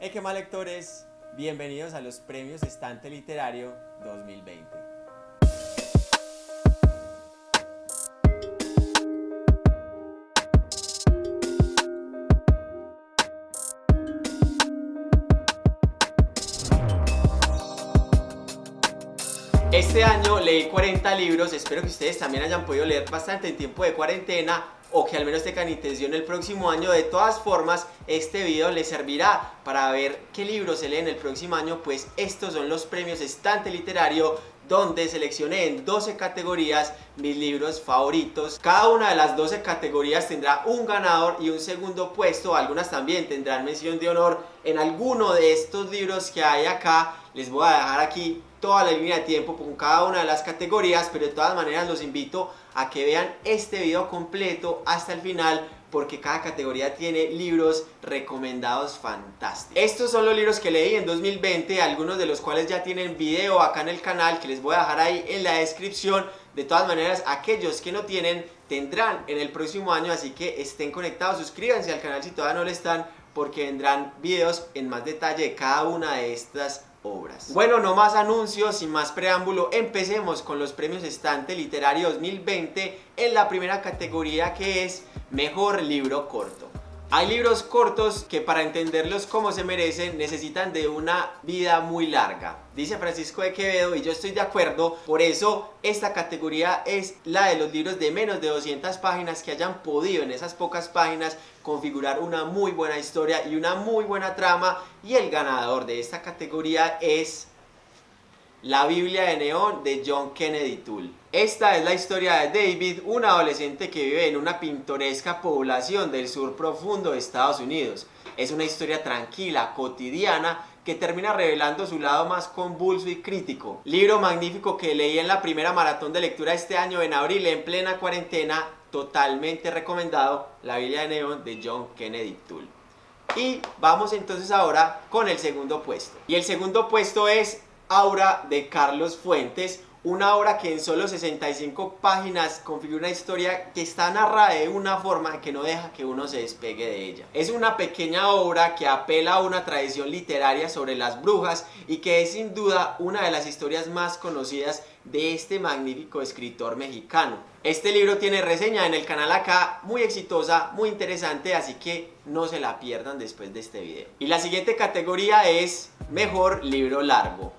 Hey, qué mal lectores, bienvenidos a los premios Estante Literario 2020. Este año leí 40 libros, espero que ustedes también hayan podido leer bastante en tiempo de cuarentena o que al menos tengan intención el próximo año. De todas formas, este video les servirá para ver qué libros se leen el próximo año, pues estos son los premios Estante Literario donde seleccioné en 12 categorías mis libros favoritos. Cada una de las 12 categorías tendrá un ganador y un segundo puesto, algunas también tendrán mención de honor en alguno de estos libros que hay acá. Les voy a dejar aquí toda la línea de tiempo con cada una de las categorías, pero de todas maneras los invito a que vean este video completo hasta el final porque cada categoría tiene libros recomendados fantásticos. Estos son los libros que leí en 2020, algunos de los cuales ya tienen video acá en el canal que les voy a dejar ahí en la descripción. De todas maneras, aquellos que no tienen tendrán en el próximo año, así que estén conectados, suscríbanse al canal si todavía no lo están porque vendrán videos en más detalle de cada una de estas obras. Bueno, no más anuncios, sin más preámbulo, empecemos con los premios Estante Literario 2020 en la primera categoría que es Mejor Libro Corto. Hay libros cortos que para entenderlos como se merecen necesitan de una vida muy larga. Dice Francisco de Quevedo y yo estoy de acuerdo, por eso esta categoría es la de los libros de menos de 200 páginas que hayan podido en esas pocas páginas configurar una muy buena historia y una muy buena trama y el ganador de esta categoría es la Biblia de Neón de John Kennedy Toole. Esta es la historia de David, un adolescente que vive en una pintoresca población del sur profundo de Estados Unidos. Es una historia tranquila, cotidiana, que termina revelando su lado más convulso y crítico. Libro magnífico que leí en la primera maratón de lectura este año en abril en plena cuarentena, totalmente recomendado, La Biblia de Neón de John Kennedy Toole. Y vamos entonces ahora con el segundo puesto. Y el segundo puesto es Aura de Carlos Fuentes, una obra que en solo 65 páginas configura una historia que está narrada de una forma que no deja que uno se despegue de ella. Es una pequeña obra que apela a una tradición literaria sobre las brujas y que es sin duda una de las historias más conocidas de este magnífico escritor mexicano. Este libro tiene reseña en el canal acá, muy exitosa, muy interesante, así que no se la pierdan después de este video. Y la siguiente categoría es Mejor Libro Largo.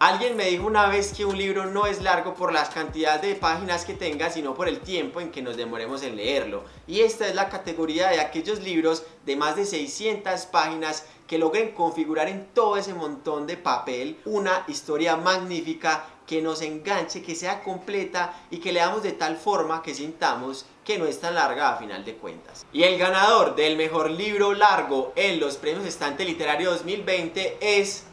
Alguien me dijo una vez que un libro no es largo por las cantidades de páginas que tenga, sino por el tiempo en que nos demoremos en leerlo. Y esta es la categoría de aquellos libros de más de 600 páginas que logren configurar en todo ese montón de papel una historia magnífica que nos enganche, que sea completa y que leamos de tal forma que sintamos que no es tan larga a final de cuentas. Y el ganador del mejor libro largo en los premios Estante Literario 2020 es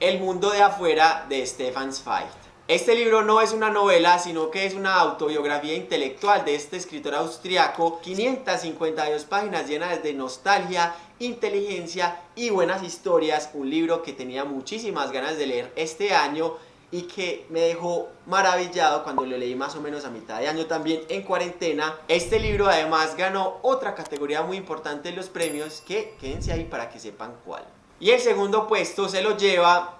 el mundo de afuera de Stefan Zweig. Este libro no es una novela, sino que es una autobiografía intelectual de este escritor austriaco, 552 páginas llenas de nostalgia, inteligencia y buenas historias, un libro que tenía muchísimas ganas de leer este año y que me dejó maravillado cuando lo leí más o menos a mitad de año también en cuarentena. Este libro además ganó otra categoría muy importante en los premios que quédense ahí para que sepan cuál. Y el segundo puesto se lo lleva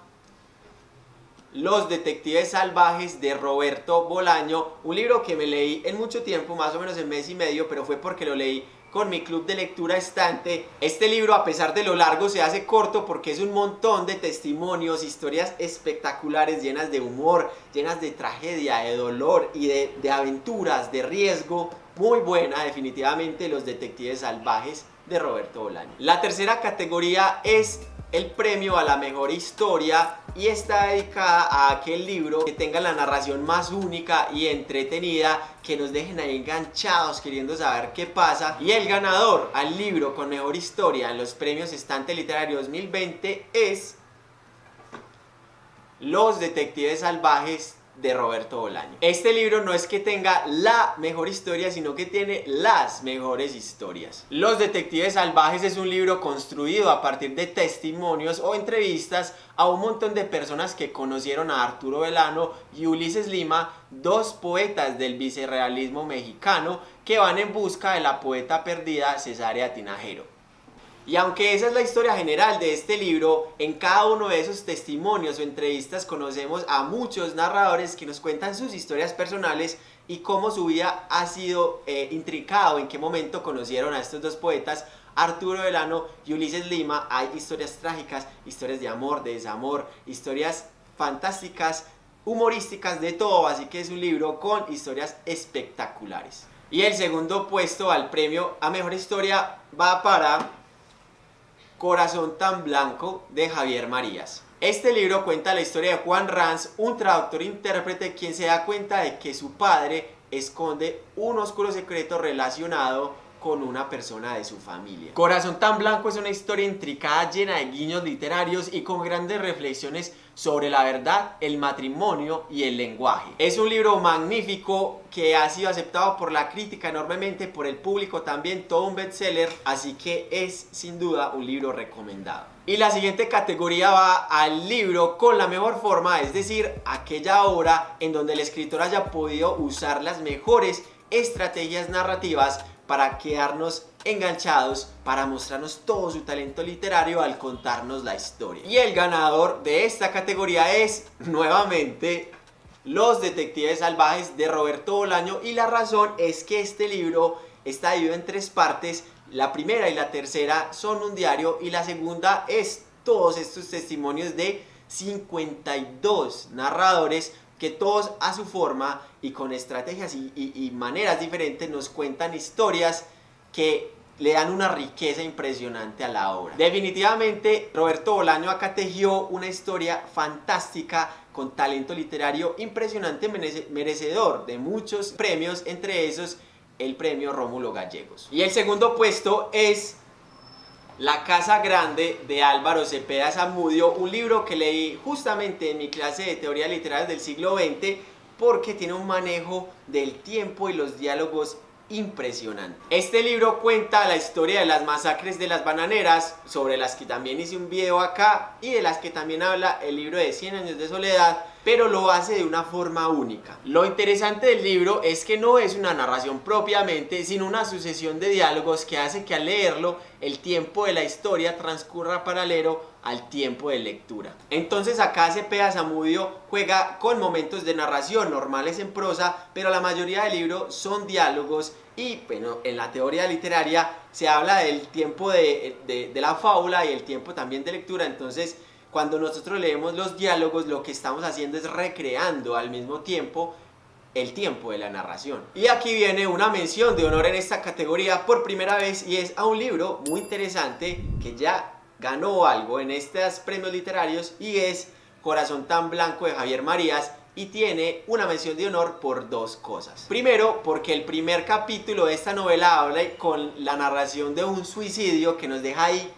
Los Detectives Salvajes de Roberto Bolaño, un libro que me leí en mucho tiempo, más o menos en mes y medio, pero fue porque lo leí con mi club de lectura estante. Este libro, a pesar de lo largo, se hace corto porque es un montón de testimonios, historias espectaculares, llenas de humor, llenas de tragedia, de dolor y de, de aventuras, de riesgo. Muy buena, definitivamente, Los Detectives Salvajes de Roberto Bolaño. La tercera categoría es el premio a la mejor historia y está dedicada a aquel libro que tenga la narración más única y entretenida que nos dejen ahí enganchados queriendo saber qué pasa. Y el ganador al libro con mejor historia en los premios Estante Literario 2020 es Los Detectives Salvajes de Roberto Bolaño. Este libro no es que tenga la mejor historia, sino que tiene las mejores historias. Los Detectives Salvajes es un libro construido a partir de testimonios o entrevistas a un montón de personas que conocieron a Arturo Velano y Ulises Lima, dos poetas del vicerrealismo mexicano que van en busca de la poeta perdida Cesárea Tinajero. Y aunque esa es la historia general de este libro, en cada uno de esos testimonios o entrevistas conocemos a muchos narradores que nos cuentan sus historias personales y cómo su vida ha sido eh, intricado, en qué momento conocieron a estos dos poetas, Arturo Delano y Ulises Lima. Hay historias trágicas, historias de amor, de desamor, historias fantásticas, humorísticas, de todo, así que es un libro con historias espectaculares. Y el segundo puesto al premio a Mejor Historia va para Corazón tan blanco de Javier Marías. Este libro cuenta la historia de Juan Ranz, un traductor intérprete quien se da cuenta de que su padre esconde un oscuro secreto relacionado con una persona de su familia. Corazón tan blanco es una historia intricada llena de guiños literarios y con grandes reflexiones sobre la verdad, el matrimonio y el lenguaje. Es un libro magnífico que ha sido aceptado por la crítica enormemente, por el público también, todo un bestseller, así que es sin duda un libro recomendado. Y la siguiente categoría va al libro con la mejor forma, es decir, aquella obra en donde el escritor haya podido usar las mejores estrategias narrativas para quedarnos enganchados, para mostrarnos todo su talento literario al contarnos la historia. Y el ganador de esta categoría es, nuevamente, Los Detectives Salvajes de Roberto Bolaño y la razón es que este libro está dividido en tres partes. La primera y la tercera son un diario y la segunda es todos estos testimonios de 52 narradores que todos a su forma y con estrategias y, maneras diferentes nos cuentan historias que le dan una riqueza impresionante a la obra. Definitivamente Roberto Bolaño acá tejió una historia fantástica con talento literario impresionante, merecedor de muchos premios, entre esos el premio Rómulo Gallegos. Y el segundo puesto es la Casa Grande de Álvaro Cepeda Zamudio, un libro que leí justamente en mi clase de teoría literaria del siglo XX porque tiene un manejo del tiempo y los diálogos impresionante. Este libro cuenta la historia de las masacres de las bananeras, sobre las que también hice un video acá, y de las que también habla el libro de 100 años de soledad, pero lo hace de una forma única. Lo interesante del libro es que no es una narración propiamente, sino una sucesión de diálogos que hace que al leerlo el tiempo de la historia transcurra paralelo al tiempo de lectura. Entonces acá Cepeda Zamudio juega con momentos de narración normales en prosa, pero la mayoría del libro son diálogos y bueno, en la teoría literaria se habla del tiempo de, de la fábula y el tiempo también de lectura, entonces cuando nosotros leemos los diálogos lo que estamos haciendo es recreando al mismo tiempo el tiempo de la narración. Y aquí viene una mención de honor en esta categoría por primera vez y es a un libro muy interesante que ya ganó algo en estos premios literarios y es Corazón tan blanco de Javier Marías y tiene una mención de honor por dos cosas. Primero, porque el primer capítulo de esta novela habla con la narración de un suicidio que nos deja ahí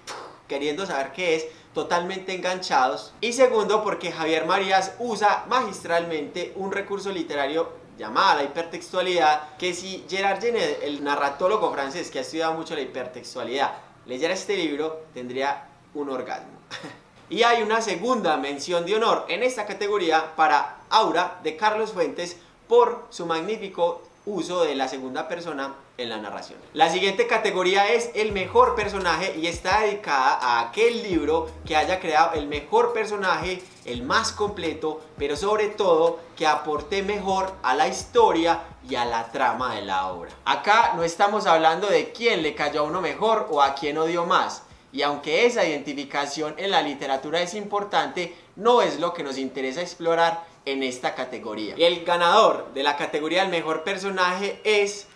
queriendo saber qué es, totalmente enganchados. Y segundo, porque Javier Marías usa magistralmente un recurso literario llamado la hipertextualidad, que si Gerard Genet, el narratólogo francés que ha estudiado mucho la hipertextualidad, leyera este libro, tendría un orgasmo. y hay una segunda mención de honor en esta categoría para Aura de Carlos Fuentes por su magnífico uso de la segunda persona en la narración. La siguiente categoría es el mejor personaje y está dedicada a aquel libro que haya creado el mejor personaje, el más completo, pero sobre todo que aporte mejor a la historia y a la trama de la obra. Acá no estamos hablando de quién le cayó a uno mejor o a quién odió más. Y aunque esa identificación en la literatura es importante, no es lo que nos interesa explorar en esta categoría. El ganador de la categoría del mejor personaje es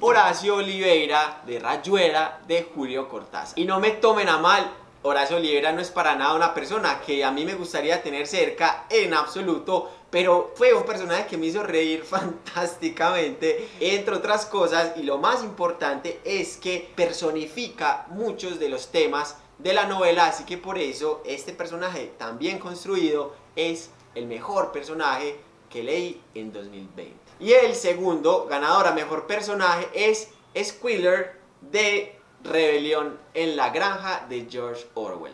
Horacio Oliveira de Rayuela de Julio Cortázar. Y no me tomen a mal, Horacio Oliveira no es para nada una persona que a mí me gustaría tener cerca en absoluto, pero fue un personaje que me hizo reír fantásticamente, entre otras cosas, y lo más importante es que personifica muchos de los temas de la novela, así que por eso este personaje tan bien construido es el mejor personaje que leí en 2020. Y el segundo ganador a mejor personaje es Squiller de Rebelión en la granja de George Orwell.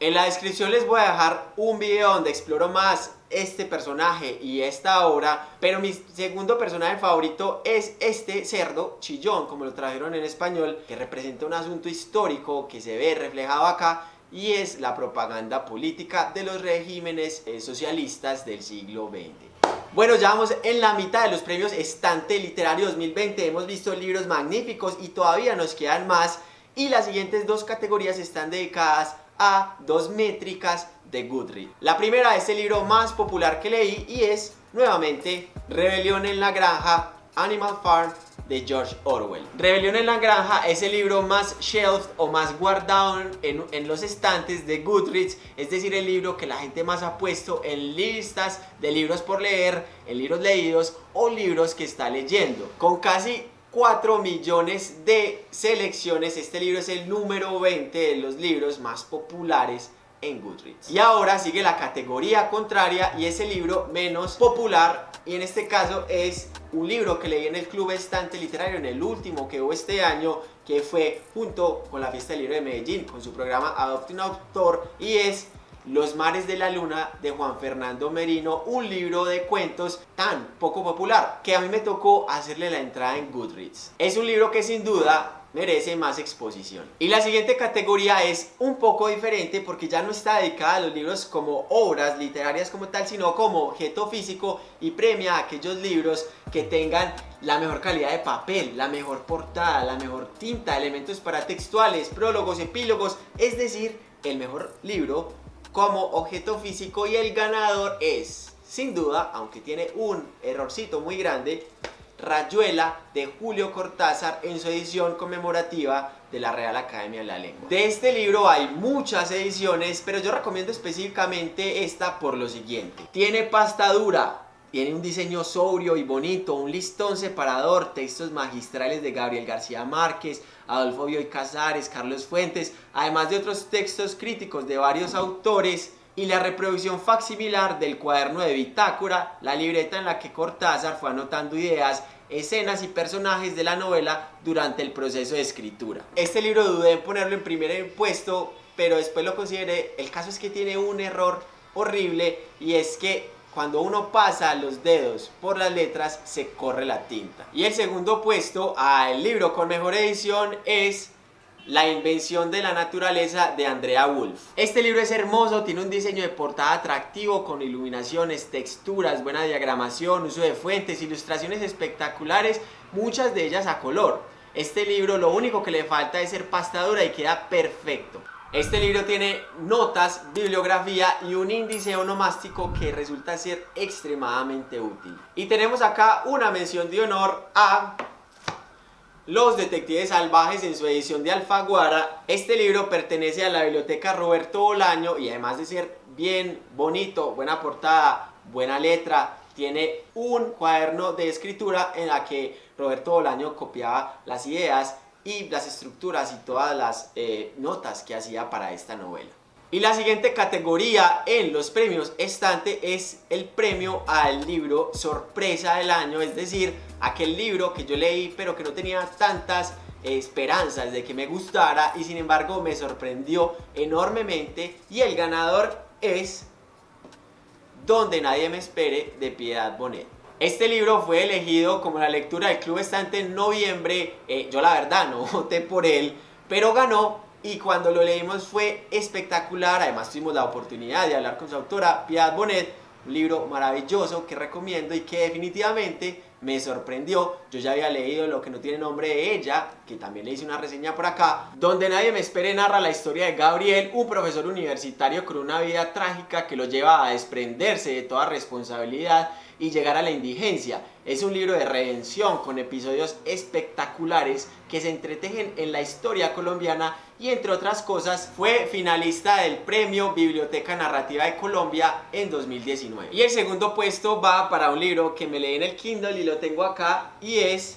En la descripción les voy a dejar un video donde exploro más este personaje y esta obra, pero mi segundo personaje favorito es este cerdo chillón, como lo trajeron en español, que representa un asunto histórico que se ve reflejado acá y es la propaganda política de los regímenes socialistas del siglo XX. Bueno, ya vamos en la mitad de los premios Estante Literario 2020, hemos visto libros magníficos y todavía nos quedan más y las siguientes dos categorías están dedicadas a dos métricas de Goodreads. La primera es el libro más popular que leí y es nuevamente Rebelión en la Granja, Animal Farm de George Orwell. Rebelión en la Granja es el libro más shelf o más guardado en, en, los estantes de Goodreads, es decir, el libro que la gente más ha puesto en listas de libros por leer, en libros leídos o libros que está leyendo. Con casi 4 millones de selecciones. Este libro es el número 20 de los libros más populares en Goodreads. Y ahora sigue la categoría contraria y es el libro menos popular y en este caso es un libro que leí en el Club Estante Literario en el último que hubo este año que fue junto con la Fiesta del Libro de Medellín con su programa Adopte un Autor y es los mares de la luna de Juan Fernando Merino, un libro de cuentos tan poco popular que a mí me tocó hacerle la entrada en Goodreads. Es un libro que sin duda merece más exposición. Y la siguiente categoría es un poco diferente porque ya no está dedicada a los libros como obras literarias como tal, sino como objeto físico y premia a aquellos libros que tengan la mejor calidad de papel, la mejor portada, la mejor tinta, elementos paratextuales, prólogos, epílogos, es decir, el mejor libro como objeto físico y el ganador es, sin duda, aunque tiene un errorcito muy grande, Rayuela de Julio Cortázar en su edición conmemorativa de la Real Academia de la Lengua. De este libro hay muchas ediciones, pero yo recomiendo específicamente esta por lo siguiente. Tiene pasta dura, tiene un diseño sobrio y bonito, un listón separador, textos magistrales de Gabriel García Márquez, Adolfo Bioy Casares, Carlos Fuentes, además de otros textos críticos de varios autores y la reproducción facsimilar del cuaderno de bitácora, la libreta en la que Cortázar fue anotando ideas, escenas y personajes de la novela durante el proceso de escritura. Este libro dudé en ponerlo en primer puesto, pero después lo consideré. El caso es que tiene un error horrible y es que cuando uno pasa los dedos por las letras se corre la tinta. Y el segundo puesto al libro con mejor edición es la invención de la naturaleza de Andrea Wolf. Este libro es hermoso, tiene un diseño de portada atractivo con iluminaciones, texturas, buena diagramación, uso de fuentes, ilustraciones espectaculares, muchas de ellas a color. Este libro lo único que le falta es ser pastadura y queda perfecto. Este libro tiene notas, bibliografía y un índice onomástico que resulta ser extremadamente útil. Y tenemos acá una mención de honor a Los Detectives Salvajes en su edición de Alfaguara. Este libro pertenece a la biblioteca Roberto Bolaño y además de ser bien bonito, buena portada, buena letra, tiene un cuaderno de escritura en la que Roberto Bolaño copiaba las ideas y las estructuras y todas las eh, notas que hacía para esta novela. Y la siguiente categoría en los premios estante es el premio al libro sorpresa del año, es decir, aquel libro que yo leí pero que no tenía tantas esperanzas de que me gustara y sin embargo me sorprendió enormemente y el ganador es Donde nadie me espere de Piedad Bonet. Este libro fue elegido como la lectura del Club Estante en noviembre. Eh, yo la verdad no voté por él, pero ganó y cuando lo leímos fue espectacular. Además tuvimos la oportunidad de hablar con su autora, Piedad Bonet, un libro maravilloso que recomiendo y que definitivamente me sorprendió. Yo ya había leído Lo que no tiene nombre de ella, que también le hice una reseña por acá, donde nadie me espere narra la historia de Gabriel, un profesor universitario con una vida trágica que lo lleva a desprenderse de toda responsabilidad y llegar a la indigencia. Es un libro de redención con episodios espectaculares que se entretejen en la historia colombiana y entre otras cosas fue finalista del premio Biblioteca Narrativa de Colombia en 2019. Y el segundo puesto va para un libro que me leí en el Kindle y lo tengo acá y es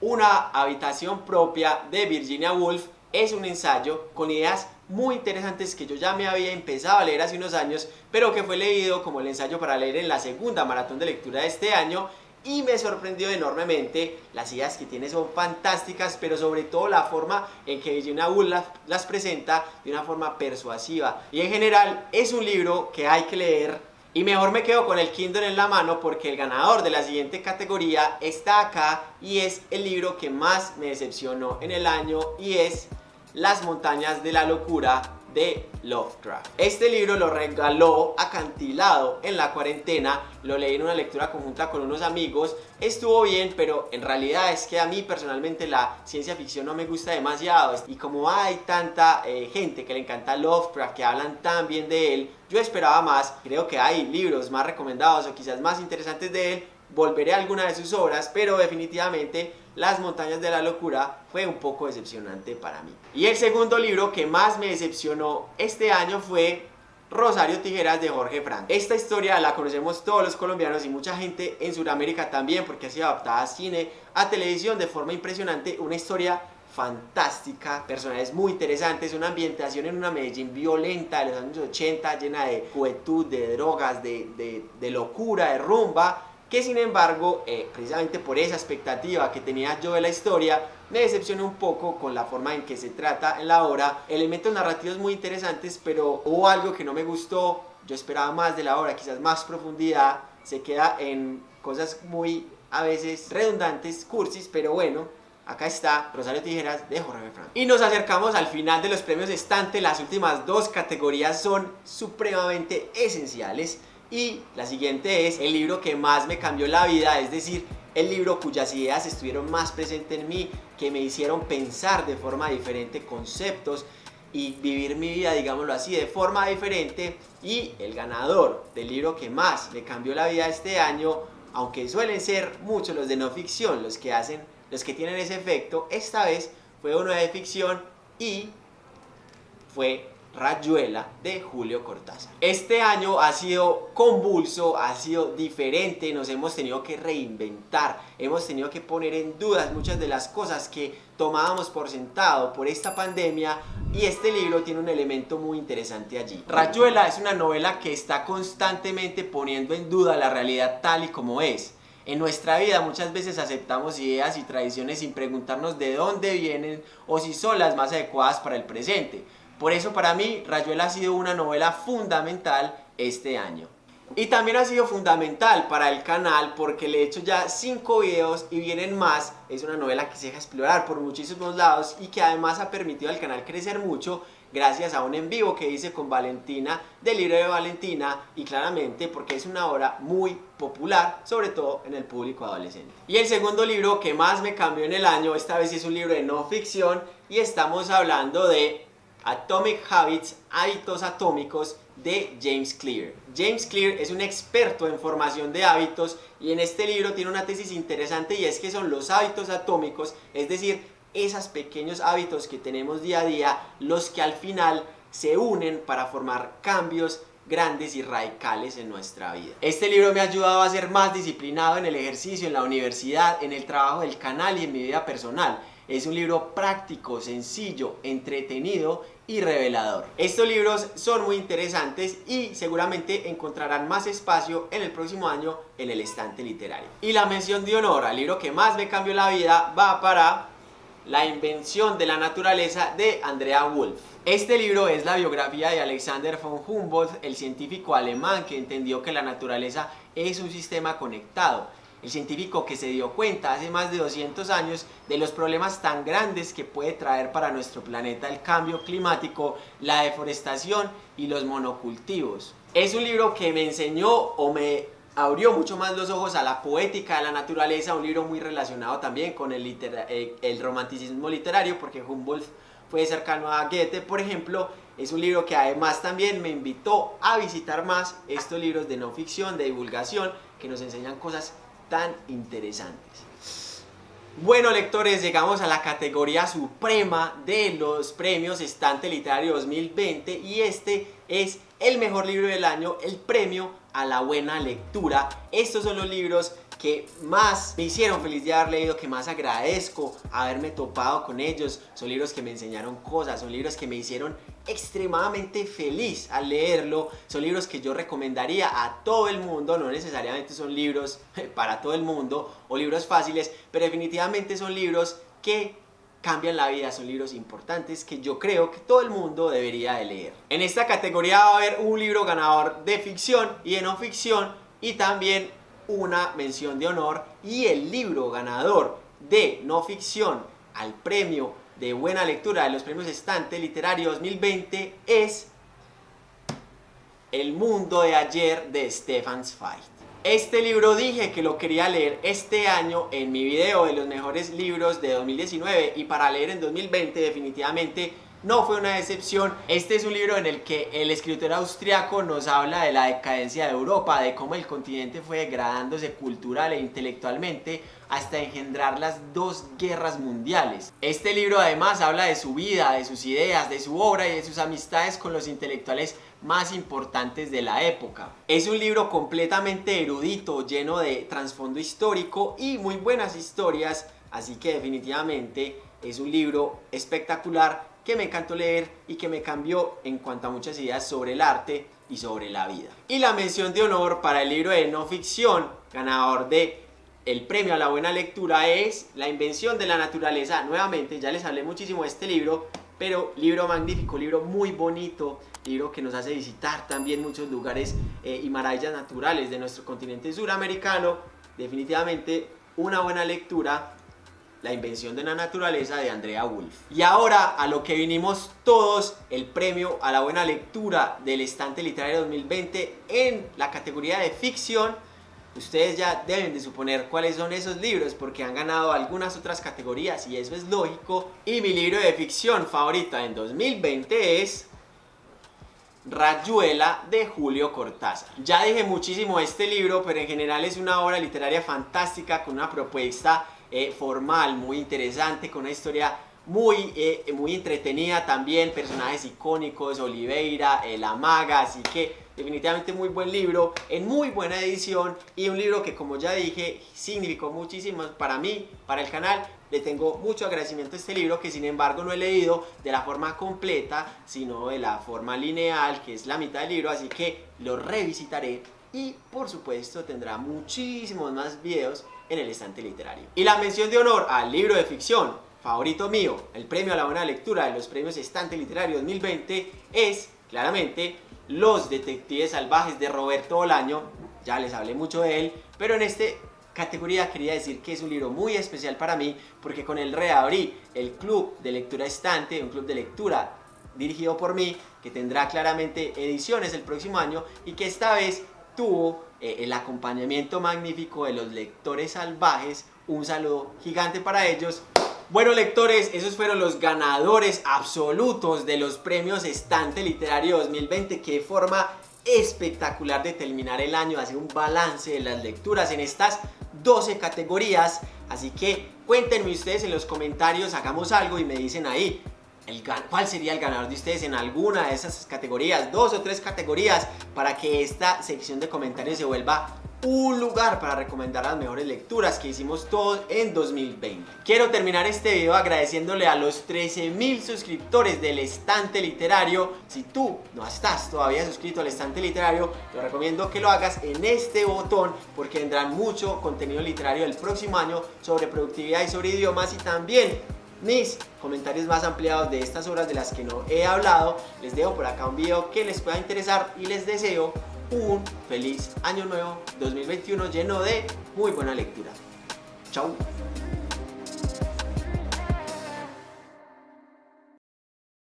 Una habitación propia de Virginia Woolf. Es un ensayo con ideas muy interesantes que yo ya me había empezado a leer hace unos años, pero que fue leído como el ensayo para leer en la segunda maratón de lectura de este año y me sorprendió enormemente. Las ideas que tiene son fantásticas, pero sobre todo la forma en que Virginia Woolf las, presenta de una forma persuasiva. Y en general es un libro que hay que leer y mejor me quedo con el Kindle en la mano porque el ganador de la siguiente categoría está acá y es el libro que más me decepcionó en el año y es Las montañas de la locura de Lovecraft. Este libro lo regaló acantilado en la cuarentena, lo leí en una lectura conjunta con unos amigos, estuvo bien, pero en realidad es que a mí personalmente la ciencia ficción no me gusta demasiado. Y como hay tanta eh, gente que le encanta Lovecraft, que hablan tan bien de él, yo esperaba más, creo que hay libros más recomendados o quizás más interesantes de él, volveré a alguna de sus obras, pero definitivamente Las montañas de la locura fue un poco decepcionante para mí. Y el segundo libro que más me decepcionó este año fue Rosario Tijeras de Jorge Frank. Esta historia la conocemos todos los colombianos y mucha gente en Sudamérica también porque ha sido adaptada a cine, a televisión de forma impresionante, una historia fantástica, personajes muy interesantes, una ambientación en una Medellín violenta de los años 80, llena de juventud, de drogas, de, de, de locura, de rumba, que sin embargo, eh, precisamente por esa expectativa que tenía yo de la historia, me decepcionó un poco con la forma en que se trata en la obra, elementos narrativos muy interesantes, pero hubo algo que no me gustó, yo esperaba más de la obra, quizás más profundidad, se queda en cosas muy a veces redundantes, cursis, pero bueno, Acá está Rosario Tijeras de Jorge Frank. Y nos acercamos al final de los premios estante. Las últimas dos categorías son supremamente esenciales. Y la siguiente es el libro que más me cambió la vida, es decir, el libro cuyas ideas estuvieron más presentes en mí, que me hicieron pensar de forma diferente conceptos y vivir mi vida, digámoslo así, de forma diferente. Y el ganador del libro que más me cambió la vida este año, aunque suelen ser muchos los de no ficción los que hacen, los que tienen ese efecto, esta vez fue uno de ficción y fue Rayuela de Julio Cortázar. Este año ha sido convulso, ha sido diferente, nos hemos tenido que reinventar, hemos tenido que poner en dudas muchas de las cosas que tomábamos por sentado por esta pandemia y este libro tiene un elemento muy interesante allí. Rayuela es una novela que está constantemente poniendo en duda la realidad tal y como es. En nuestra vida muchas veces aceptamos ideas y tradiciones sin preguntarnos de dónde vienen o si son las más adecuadas para el presente. Por eso para mí Rayuela ha sido una novela fundamental este año. Y también ha sido fundamental para el canal porque le he hecho ya 5 videos y vienen más. Es una novela que se deja explorar por muchísimos lados y que además ha permitido al canal crecer mucho gracias a un en vivo que hice con Valentina del libro de Valentina y claramente porque es una obra muy popular, sobre todo en el público adolescente. Y el segundo libro que más me cambió en el año, esta vez es un libro de no ficción y estamos hablando de Atomic Habits, Hábitos Atómicos de James Clear. James Clear es un experto en formación de hábitos y en este libro tiene una tesis interesante y es que son los hábitos atómicos, es decir, esos pequeños hábitos que tenemos día a día, los que al final se unen para formar cambios grandes y radicales en nuestra vida. Este libro me ha ayudado a ser más disciplinado en el ejercicio, en la universidad, en el trabajo del canal y en mi vida personal. Es un libro práctico, sencillo, entretenido y revelador. Estos libros son muy interesantes y seguramente encontrarán más espacio en el próximo año en el estante literario. Y la mención de honor al libro que más me cambió la vida va para La invención de la naturaleza de Andrea Wolf. Este libro es la biografía de Alexander von Humboldt, el científico alemán que entendió que la naturaleza es un sistema conectado el científico que se dio cuenta hace más de 200 años de los problemas tan grandes que puede traer para nuestro planeta el cambio climático, la deforestación y los monocultivos. Es un libro que me enseñó o me abrió mucho más los ojos a la poética de la naturaleza, un libro muy relacionado también con el, eh, el romanticismo literario, porque Humboldt fue cercano a Goethe, por ejemplo, es un libro que además también me invitó a visitar más estos libros de no ficción, de divulgación, que nos enseñan cosas tan interesantes. Bueno lectores, llegamos a la categoría suprema de los premios Estante Literario 2020 y este es el mejor libro del año, el premio a la buena lectura. Estos son los libros que más me hicieron feliz de haber leído, que más agradezco haberme topado con ellos. Son libros que me enseñaron cosas, son libros que me hicieron extremadamente feliz al leerlo. Son libros que yo recomendaría a todo el mundo, no necesariamente son libros para todo el mundo o libros fáciles, pero definitivamente son libros que cambian la vida, son libros importantes que yo creo que todo el mundo debería de leer. En esta categoría va a haber un libro ganador de ficción y de no ficción y también una mención de honor y el libro ganador de no ficción al premio de buena lectura de los premios Estante Literario 2020 es El mundo de ayer de Stefan Zweig. Este libro dije que lo quería leer este año en mi video de los mejores libros de 2019 y para leer en 2020 definitivamente no fue una decepción. Este es un libro en el que el escritor austriaco nos habla de la decadencia de Europa, de cómo el continente fue degradándose cultural e intelectualmente hasta engendrar las dos guerras mundiales. Este libro además habla de su vida, de sus ideas, de su obra y de sus amistades con los intelectuales más importantes de la época. Es un libro completamente erudito, lleno de trasfondo histórico y muy buenas historias, así que definitivamente es un libro espectacular que me encantó leer y que me cambió en cuanto a muchas ideas sobre el arte y sobre la vida. Y la mención de honor para el libro de no ficción, ganador de el premio a la buena lectura es La invención de la naturaleza. Nuevamente, ya les hablé muchísimo de este libro, pero libro magnífico, libro muy bonito, libro que nos hace visitar también muchos lugares eh, y maravillas naturales de nuestro continente suramericano. Definitivamente una buena lectura la invención de la naturaleza de Andrea Wolf. Y ahora a lo que vinimos todos, el premio a la buena lectura del estante literario 2020 en la categoría de ficción. Ustedes ya deben de suponer cuáles son esos libros porque han ganado algunas otras categorías y eso es lógico. Y mi libro de ficción favorita en 2020 es Rayuela de Julio Cortázar. Ya dije muchísimo este libro, pero en general es una obra literaria fantástica con una propuesta eh, formal, muy interesante, con una historia muy, eh, muy entretenida también, personajes icónicos, Oliveira, eh, La Maga, así que definitivamente muy buen libro, en muy buena edición y un libro que como ya dije significó muchísimo para mí, para el canal, le tengo mucho agradecimiento a este libro que sin embargo no he leído de la forma completa, sino de la forma lineal, que es la mitad del libro, así que lo revisitaré y por supuesto tendrá muchísimos más videos en el estante literario. Y la mención de honor al libro de ficción favorito mío, el premio a la buena lectura de los premios Estante Literario 2020 es claramente Los Detectives Salvajes de Roberto Bolaño, ya les hablé mucho de él, pero en esta categoría quería decir que es un libro muy especial para mí porque con él reabrí el club de lectura estante, un club de lectura dirigido por mí, que tendrá claramente ediciones el próximo año y que esta vez tuvo eh, el acompañamiento magnífico de los lectores salvajes. Un saludo gigante para ellos. Bueno lectores, esos fueron los ganadores absolutos de los premios Estante Literario 2020. Qué forma espectacular de terminar el año, hacer un balance de las lecturas en estas 12 categorías. Así que cuéntenme ustedes en los comentarios, hagamos algo y me dicen ahí cuál sería el ganador de ustedes en alguna de esas categorías, dos o tres categorías, para que esta sección de comentarios se vuelva un lugar para recomendar las mejores lecturas que hicimos todos en 2020. Quiero terminar este video agradeciéndole a los 13.000 suscriptores del Estante Literario. Si tú no estás todavía suscrito al Estante Literario, te recomiendo que lo hagas en este botón porque vendrán mucho contenido literario el próximo año sobre productividad y sobre idiomas y también mis comentarios más ampliados de estas obras de las que no he hablado. Les dejo por acá un video que les pueda interesar y les deseo un feliz año nuevo 2021 lleno de muy buena lectura. Chao.